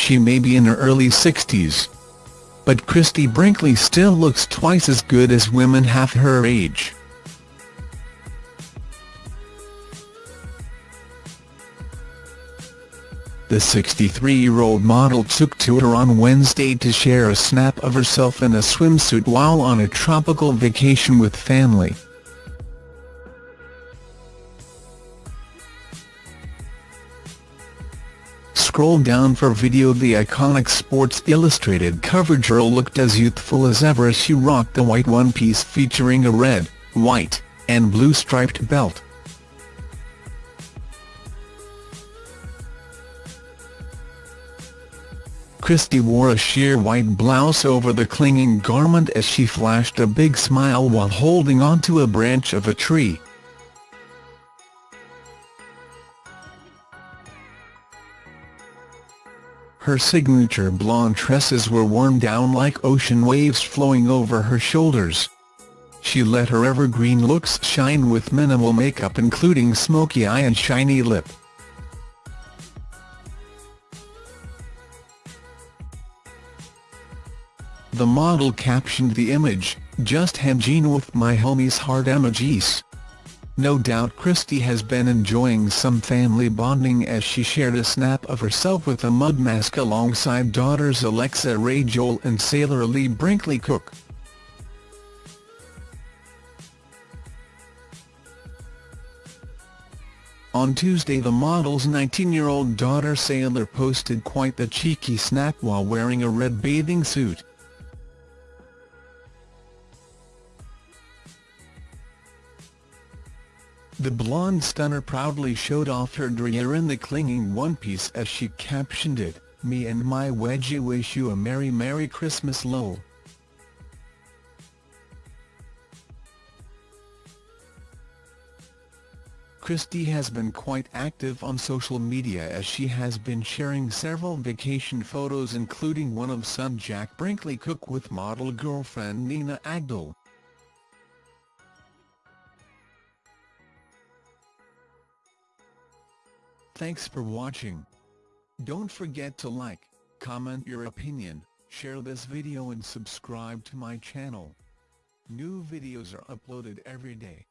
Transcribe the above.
she may be in her early 60s. But Christie Brinkley still looks twice as good as women half her age. The 63-year-old model took to her on Wednesday to share a snap of herself in a swimsuit while on a tropical vacation with family. Scroll down for video The iconic Sports Illustrated cover girl looked as youthful as ever as she rocked a white one-piece featuring a red, white, and blue striped belt. Christie wore a sheer white blouse over the clinging garment as she flashed a big smile while holding onto a branch of a tree. Her signature blonde tresses were worn down like ocean waves flowing over her shoulders. She let her evergreen looks shine with minimal makeup including smoky eye and shiny lip. The model captioned the image, just hanging with my homies heart emojis. No doubt Christie has been enjoying some family bonding as she shared a snap of herself with a mud mask alongside daughters Alexa Ray Joel and Sailor Lee Brinkley Cook. On Tuesday the model's 19-year-old daughter Sailor posted quite the cheeky snap while wearing a red bathing suit. The blonde stunner proudly showed off her derriere in the clinging one-piece as she captioned it, Me and my wedgie wish you a Merry Merry Christmas lol. Christie has been quite active on social media as she has been sharing several vacation photos including one of son Jack Brinkley Cook with model girlfriend Nina Agdal. Thanks for watching. Don't forget to like, comment your opinion, share this video and subscribe to my channel. New videos are uploaded every day.